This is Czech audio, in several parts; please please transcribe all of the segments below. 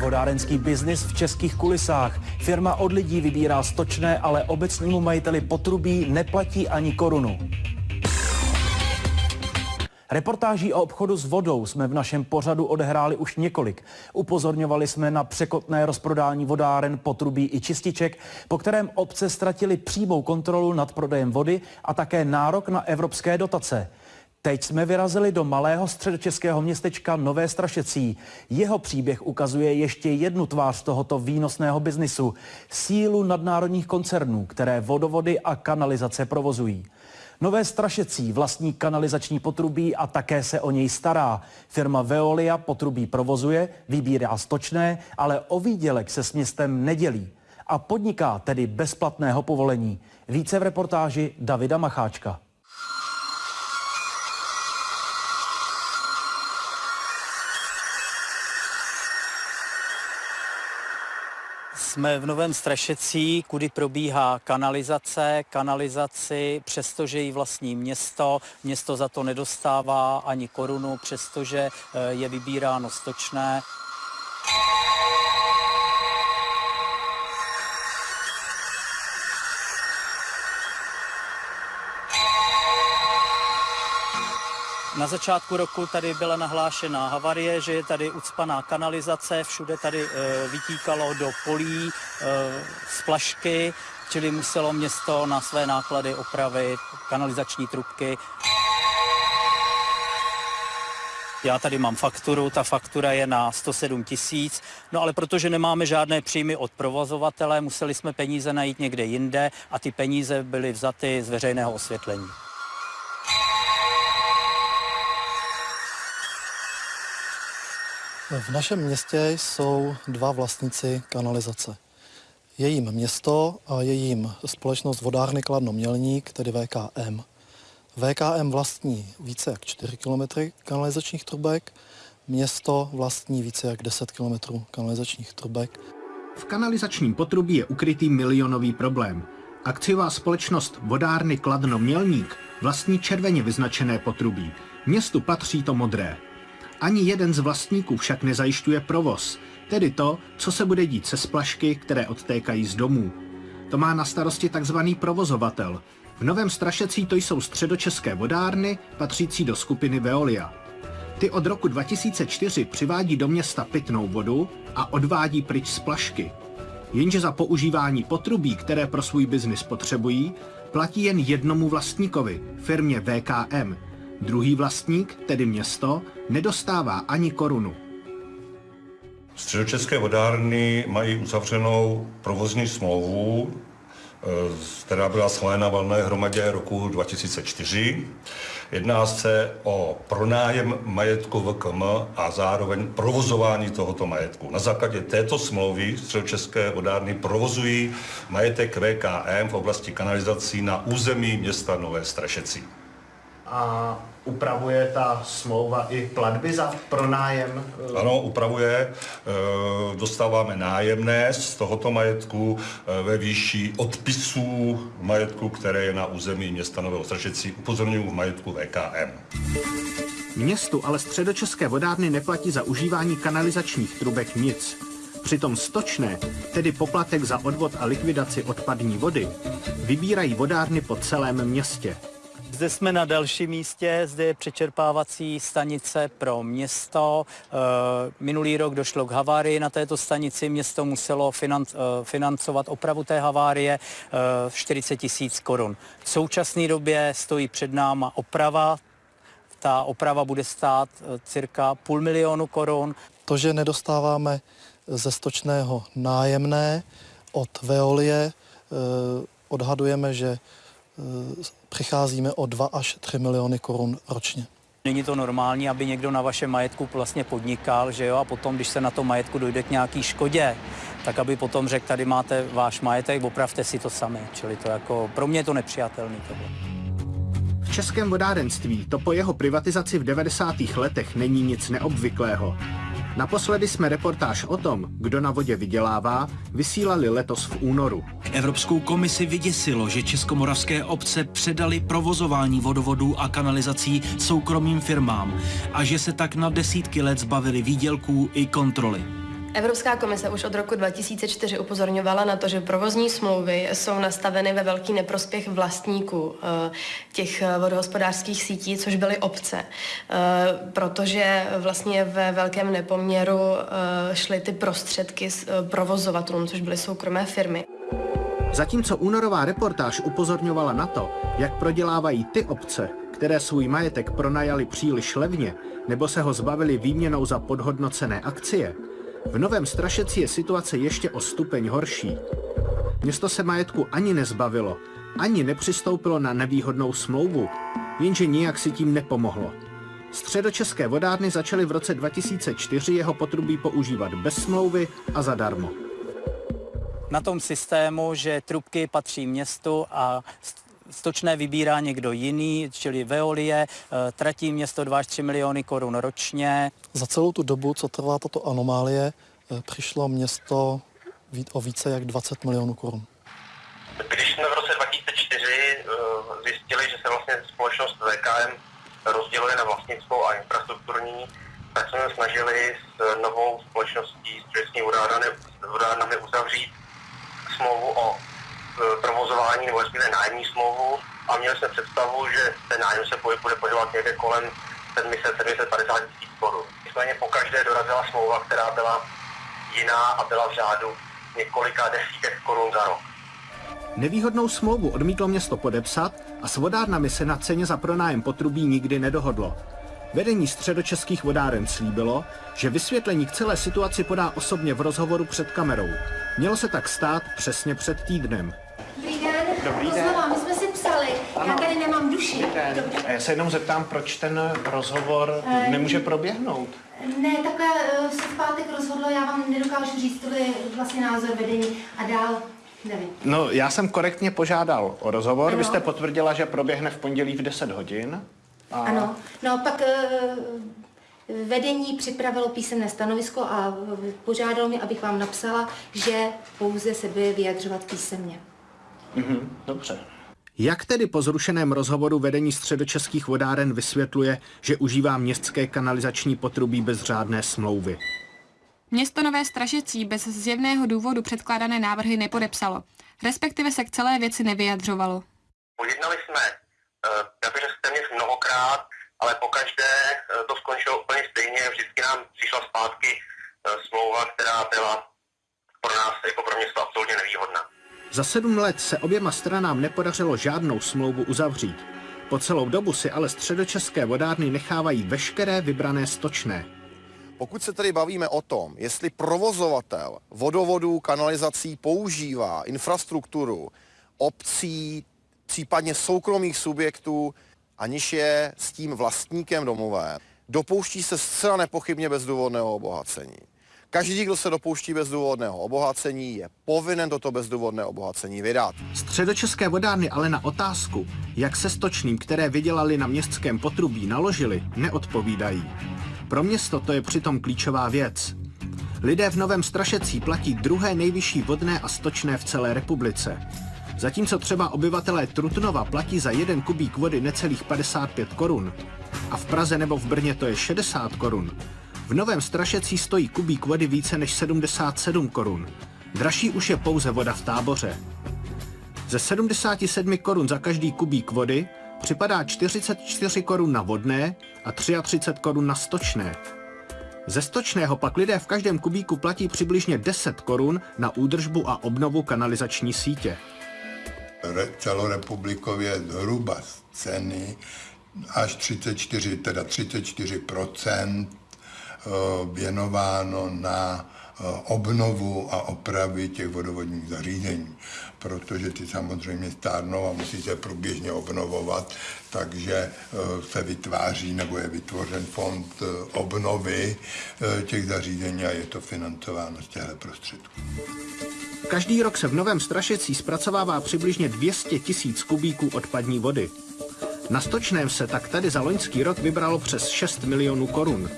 Vodárenský biznis v českých kulisách. Firma od lidí vybírá stočné, ale obecnému majiteli potrubí neplatí ani korunu. Reportáží o obchodu s vodou jsme v našem pořadu odehráli už několik. Upozorňovali jsme na překotné rozprodání vodáren, potrubí i čističek, po kterém obce ztratili přímou kontrolu nad prodejem vody a také nárok na evropské dotace. Teď jsme vyrazili do malého středočeského městečka Nové Strašecí. Jeho příběh ukazuje ještě jednu tvář tohoto výnosného biznisu. Sílu nadnárodních koncernů, které vodovody a kanalizace provozují. Nové Strašecí vlastní kanalizační potrubí a také se o něj stará. Firma Veolia potrubí provozuje, vybírá stočné, ale o výdělek se s městem nedělí. A podniká tedy bezplatného povolení. Více v reportáži Davida Macháčka. Jsme v Novém Strašecí, kudy probíhá kanalizace. Kanalizaci, přestože ji vlastní město, město za to nedostává ani korunu, přestože eh, je vybíráno stočné. Na začátku roku tady byla nahlášená havarie, že je tady ucpaná kanalizace, všude tady e, vytíkalo do polí e, splašky, čili muselo město na své náklady opravit kanalizační trubky. Já tady mám fakturu, ta faktura je na 107 tisíc, no ale protože nemáme žádné příjmy od provozovatele, museli jsme peníze najít někde jinde a ty peníze byly vzaty z veřejného osvětlení. V našem městě jsou dva vlastníci kanalizace. Je jim město a je jim společnost vodárny Kladno Mělník, tedy VKM. VKM vlastní více jak 4 km kanalizačních trubek, město vlastní více jak 10 km kanalizačních trubek. V kanalizačním potrubí je ukrytý milionový problém. Akciová společnost Vodárny Kladno Mělník vlastní červeně vyznačené potrubí. Městu patří to modré. Ani jeden z vlastníků však nezajišťuje provoz, tedy to, co se bude dít se splašky, které odtékají z domů. To má na starosti takzvaný provozovatel. V Novém Strašecí to jsou středočeské vodárny, patřící do skupiny Veolia. Ty od roku 2004 přivádí do města pitnou vodu a odvádí pryč splašky. Jenže za používání potrubí, které pro svůj biznis potřebují, platí jen jednomu vlastníkovi, firmě VKM, Druhý vlastník, tedy město, nedostává ani korunu. Středočeské vodárny mají uzavřenou provozní smlouvu, eh, která byla schválena valné hromadě roku 2004. Jedná se o pronájem majetku VKM a zároveň provozování tohoto majetku. Na základě této smlouvy středočeské vodárny provozují majetek VKM v oblasti kanalizací na území města Nové Strašecí a upravuje ta smlouva i platby za pronájem? Ano, upravuje. E, dostáváme nájemné z tohoto majetku e, ve výši odpisů majetku, které je na území města Nového Strašecí. Upozorňuji v majetku VKM. Městu ale středočeské vodárny neplatí za užívání kanalizačních trubek nic. Přitom stočné, tedy poplatek za odvod a likvidaci odpadní vody, vybírají vodárny po celém městě. Zde jsme na dalším místě, zde je přečerpávací stanice pro město. Eh, minulý rok došlo k havárii na této stanici, město muselo eh, financovat opravu té havárie 40 eh, tisíc korun. V současné době stojí před náma oprava, ta oprava bude stát cirka půl milionu korun. To, že nedostáváme ze stočného nájemné od Veolie, odhadujeme, že přicházíme o 2 až 3 miliony korun ročně. Není to normální, aby někdo na vašem majetku vlastně podnikal, že jo, a potom, když se na tom majetku dojde k nějaký škodě, tak aby potom řekl, tady máte váš majetek, opravte si to sami. Čili to jako, pro mě je to nepřijatelný tohle. V českém vodárenství to po jeho privatizaci v 90. letech není nic neobvyklého. Naposledy jsme reportáž o tom, kdo na vodě vydělává, vysílali letos v únoru. Evropskou komisi vyděsilo, že českomoravské obce předali provozování vodovodů a kanalizací soukromým firmám a že se tak na desítky let zbavili výdělků i kontroly. Evropská komise už od roku 2004 upozorňovala na to, že provozní smlouvy jsou nastaveny ve velký neprospěch vlastníků eh, těch vodohospodářských sítí, což byly obce, eh, protože vlastně ve velkém nepoměru eh, šly ty prostředky s provozovatelům, což byly soukromé firmy. Zatímco únorová reportáž upozorňovala na to, jak prodělávají ty obce, které svůj majetek pronajali příliš levně nebo se ho zbavili výměnou za podhodnocené akcie, v Novém Strašeci je situace ještě o stupeň horší. Město se majetku ani nezbavilo, ani nepřistoupilo na nevýhodnou smlouvu, jenže nijak si tím nepomohlo. Středočeské vodárny začaly v roce 2004 jeho potrubí používat bez smlouvy a zadarmo. Na tom systému, že trubky patří městu a stočné vybírá někdo jiný, čili Veolie, eh, tratí město 2 až 3 miliony korun ročně. Za celou tu dobu, co trvá tato anomálie, eh, přišlo město o více jak 20 milionů korun. Když jsme v roce 2004 eh, zjistili, že se vlastně společnost VKM rozděluje na vlastnickou a infrastrukturní, tak jsme snažili s novou společností s Českými vodárnami uzavřít smlouvu o provozování nebo respektive nájemní smlouvu a měli jsme představu, že ten nájem se bude pohybovat někde kolem 700-750 tisíc korun. Nicméně po každé dorazila smlouva, která byla jiná a byla v řádu několika desítek korun za rok. Nevýhodnou smlouvu odmítlo město podepsat a s vodárnami se na ceně za pronájem potrubí nikdy nedohodlo. Vedení středočeských vodáren slíbilo, že vysvětlení k celé situaci podá osobně v rozhovoru před kamerou. Mělo se tak stát přesně před týdnem. Dobrý den. Znova, my jsme si psali, ano. já tady nemám duši. Dobrý A já se jenom zeptám, proč ten rozhovor uh, nemůže proběhnout? Ne, takhle uh, se v pátek rozhodlo, já vám nedokážu říct, to je vlastně názor vedení a dál nevím. No, já jsem korektně požádal o rozhovor, ano. vy jste potvrdila, že proběhne v pondělí v 10 hodin. A... Ano, no pak uh, vedení připravilo písemné stanovisko a požádalo mě, abych vám napsala, že pouze se bude vyjadřovat písemně. Mhm, dobře. Jak tedy po zrušeném rozhovoru vedení středočeských vodáren vysvětluje, že užívá městské kanalizační potrubí bez řádné smlouvy? Město Nové Stražecí bez zjevného důvodu předkládané návrhy nepodepsalo, respektive se k celé věci nevyjadřovalo. Pojednali jsme, eh, já bych řekl téměř mnohokrát, ale pokaždé eh, to skončilo úplně stejně. Vždycky nám přišla zpátky eh, smlouva, která byla pro nás jako pro město absolutně nevýhodná. Za sedm let se oběma stranám nepodařilo žádnou smlouvu uzavřít. Po celou dobu si ale středočeské vodárny nechávají veškeré vybrané stočné. Pokud se tedy bavíme o tom, jestli provozovatel vodovodů, kanalizací používá infrastrukturu obcí, případně soukromých subjektů, aniž je s tím vlastníkem domové, dopouští se zcela nepochybně bezdůvodného obohacení. Každý, kdo se dopouští bezdůvodného obohacení, je povinen toto bezdůvodné obohacení vydat. Středočeské vodárny ale na otázku, jak se stočným, které vydělali na městském potrubí, naložili, neodpovídají. Pro město to je přitom klíčová věc. Lidé v Novém Strašecí platí druhé nejvyšší vodné a stočné v celé republice. Zatímco třeba obyvatelé Trutnova platí za jeden kubík vody necelých 55 korun, a v Praze nebo v Brně to je 60 korun, v Novém Strašecí stojí kubík vody více než 77 korun. Dražší už je pouze voda v táboře. Ze 77 korun za každý kubík vody připadá 44 korun na vodné a 33 korun na stočné. Ze stočného pak lidé v každém kubíku platí přibližně 10 korun na údržbu a obnovu kanalizační sítě. Celorepublikově zhruba ceny až 34, teda 34 Eh, věnováno na eh, obnovu a opravy těch vodovodních zařízení, protože ty samozřejmě stárnou a musí se průběžně obnovovat, takže eh, se vytváří nebo je vytvořen fond obnovy těch zařízení a je to financováno z těchto prostředků. Každý rok se v Novém Strašecí zpracovává přibližně 200 tisíc kubíků odpadní vody. Na stočném se tak tady za loňský rok vybralo přes 6 milionů korun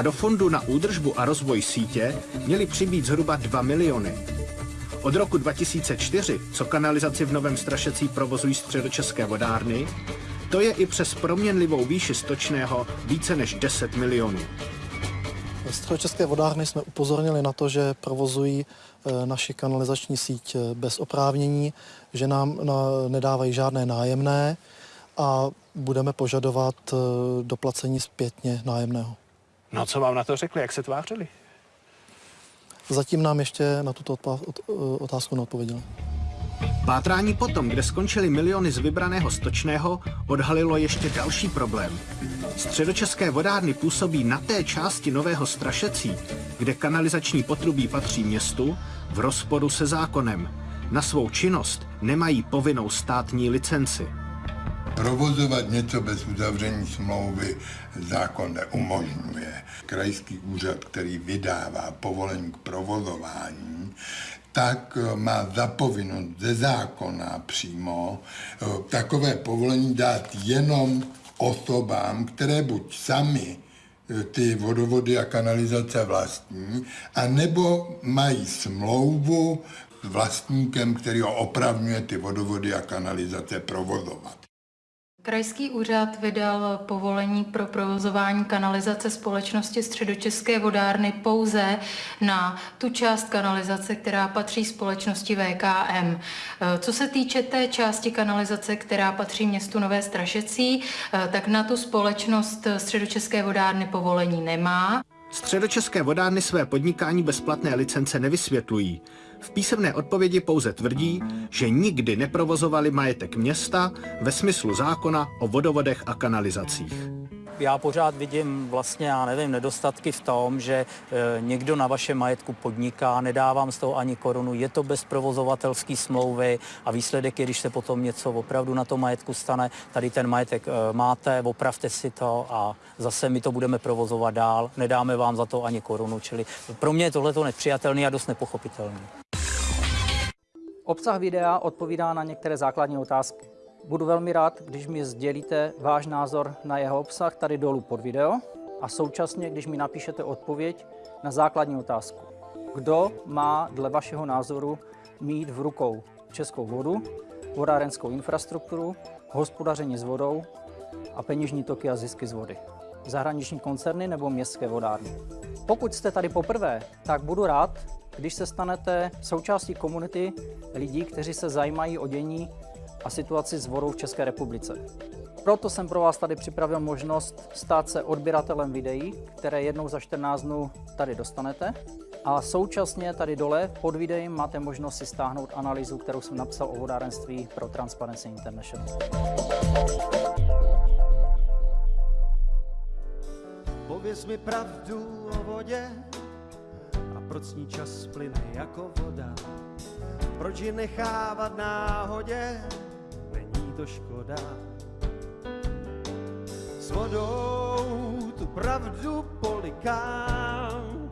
a do fondu na údržbu a rozvoj sítě měly přibýt zhruba 2 miliony. Od roku 2004, co kanalizaci v Novém Strašecí provozují středočeské vodárny, to je i přes proměnlivou výši stočného více než 10 milionů. Středočeské vodárny jsme upozornili na to, že provozují eh, naši kanalizační síť eh, bez oprávnění, že nám nedávají žádné nájemné a budeme požadovat eh, doplacení zpětně nájemného. No co vám na to řekli, jak se tvářili? Zatím nám ještě na tuto otázku neodpověděli. Pátrání potom, kde skončily miliony z vybraného stočného, odhalilo ještě další problém. Středočeské vodárny působí na té části Nového Strašecí, kde kanalizační potrubí patří městu, v rozporu se zákonem. Na svou činnost nemají povinnou státní licenci. Provozovat něco bez uzavření smlouvy zákon neumožňuje. Krajský úřad, který vydává povolení k provozování, tak eh, má zapovinnost ze zákona přímo eh, takové povolení dát jenom osobám, které buď sami eh, ty vodovody a kanalizace vlastní, anebo mají smlouvu s vlastníkem, který ho opravňuje ty vodovody a kanalizace provozovat. Krajský úřad vydal povolení pro provozování kanalizace společnosti Středočeské vodárny pouze na tu část kanalizace, která patří společnosti VKM. Co se týče té části kanalizace, která patří městu Nové Strašecí, tak na tu společnost Středočeské vodárny povolení nemá. Středočeské vodárny své podnikání bezplatné licence nevysvětlují. V písemné odpovědi pouze tvrdí, že nikdy neprovozovali majetek města ve smyslu zákona o vodovodech a kanalizacích já pořád vidím vlastně, já nevím, nedostatky v tom, že e, někdo na vašem majetku podniká, nedávám z toho ani korunu, je to bez provozovatelské smlouvy a výsledek je, když se potom něco opravdu na tom majetku stane, tady ten majetek e, máte, opravte si to a zase my to budeme provozovat dál, nedáme vám za to ani korunu, čili pro mě je tohle nepřijatelný a dost nepochopitelný. Obsah videa odpovídá na některé základní otázky. Budu velmi rád, když mi sdělíte váš názor na jeho obsah tady dolů pod video a současně, když mi napíšete odpověď na základní otázku. Kdo má dle vašeho názoru mít v rukou českou vodu, vodárenskou infrastrukturu, hospodaření s vodou a peněžní toky a zisky z vody? Zahraniční koncerny nebo městské vodárny? Pokud jste tady poprvé, tak budu rád, když se stanete součástí komunity lidí, kteří se zajímají o dění a situaci s vodou v České republice. Proto jsem pro vás tady připravil možnost stát se odběratelem videí, které jednou za 14 dnů tady dostanete. A současně tady dole pod videem máte možnost si stáhnout analýzu, kterou jsem napsal o vodárenství pro Transparency International. Pověz mi pravdu o vodě proč ní čas plyne jako voda. Proč ji nechávat náhodě, to škoda. S vodou tu pravdu polikám,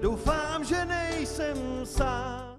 doufám, že nejsem sám.